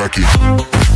Rocky.